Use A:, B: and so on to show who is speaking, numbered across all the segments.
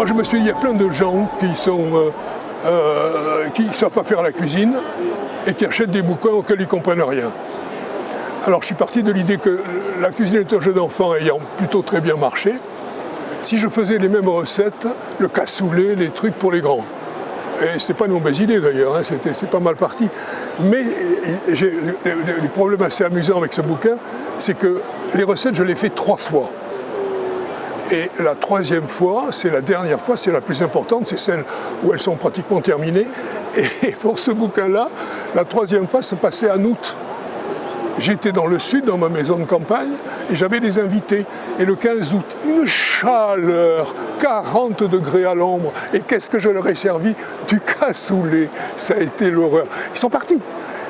A: Moi je me suis dit, il y a plein de gens qui sont euh, euh, ne savent pas faire la cuisine et qui achètent des bouquins auxquels ils ne comprennent rien. Alors je suis parti de l'idée que la cuisine est un jeu d'enfant ayant plutôt très bien marché, si je faisais les mêmes recettes, le cassoulet, les trucs pour les grands. Et ce pas une mauvaise idée d'ailleurs, hein, c'est pas mal parti. Mais j'ai le problème assez amusant avec ce bouquin, c'est que les recettes, je les fais trois fois. Et la troisième fois, c'est la dernière fois, c'est la plus importante, c'est celle où elles sont pratiquement terminées. Et pour ce bouquin-là, la troisième fois se passait en août. J'étais dans le sud, dans ma maison de campagne, et j'avais des invités. Et le 15 août, une chaleur, 40 degrés à l'ombre. Et qu'est-ce que je leur ai servi Du cassoulet. Ça a été l'horreur. Ils sont partis.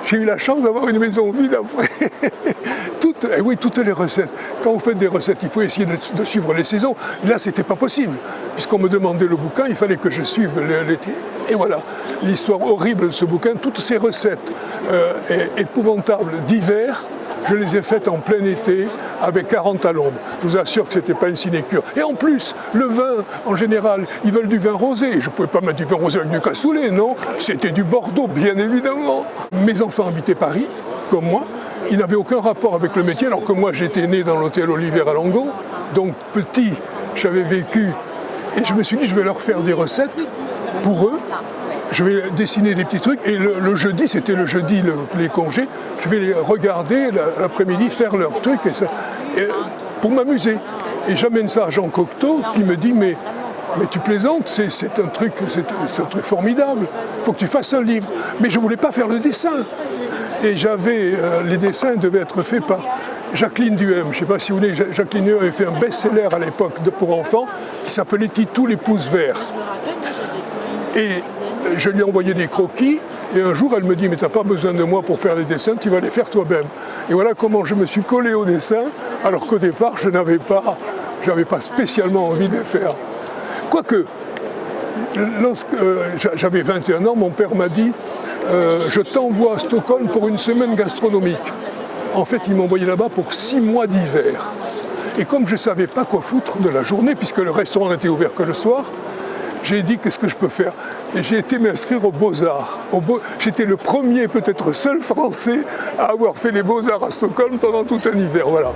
A: J'ai eu la chance d'avoir une maison vide après. eh oui, toutes les recettes. Quand vous faites des recettes, il faut essayer de, suivre les saisons. là, ce n'était pas possible. Puisqu'on me demandait le bouquin, il fallait que je suive l'été. Et voilà, l'histoire horrible de ce bouquin, toutes ces recettes euh, épouvantables d'hiver, je les ai faites en plein été avec 40 à l'ombre. Je vous assure que ce n'était pas une sinécure. Et en plus, le vin, en général, ils veulent du vin rosé. Je ne pouvais pas mettre du vin rosé avec du cassoulet, non. C'était du Bordeaux, bien évidemment. Mes enfants habitaient Paris, comme moi. Ils n'avaient aucun rapport avec le métier, alors que moi, j'étais né dans l'hôtel Olivier à Langon. Donc, petit, j'avais vécu. Et je me suis dit, je vais leur faire des recettes pour eux, je vais dessiner des petits trucs et le, jeudi, c'était le jeudi les congés, je vais les regarder l'après-midi faire leurs trucs et pour m'amuser. Et j'amène ça à Jean Cocteau qui me dit mais, mais tu plaisantes, c'est un, truc, un truc formidable, il faut que tu fasses un livre. Mais je ne voulais pas faire le dessin. Et j'avais, euh, les dessins devaient être faits par Jacqueline Duhem. Je ne sais pas si vous voulez, Jacqueline Duhem avait fait un best-seller à l'époque pour enfants qui s'appelait Titou les pouces verts. Et je lui ai envoyé des croquis et un jour elle me dit mais tu n'as pas besoin de moi pour faire les dessins, tu vas les faire toi-même. Et voilà comment je me suis collé au dessin alors qu'au départ je n'avais pas, pas spécialement envie de les faire. Quoique, lorsque euh, j'avais 21 ans, mon père m'a dit euh, je t'envoie à Stockholm pour une semaine gastronomique. En fait, il m'envoyait là-bas pour six mois d'hiver. Et comme je ne savais pas quoi foutre de la journée, puisque le restaurant n'était ouvert que le soir, j'ai dit qu'est-ce que je peux faire? Et j'ai été m'inscrire aux Beaux-Arts. J'étais le premier, peut-être seul Français à avoir fait les Beaux-Arts à Stockholm pendant tout un hiver. Voilà.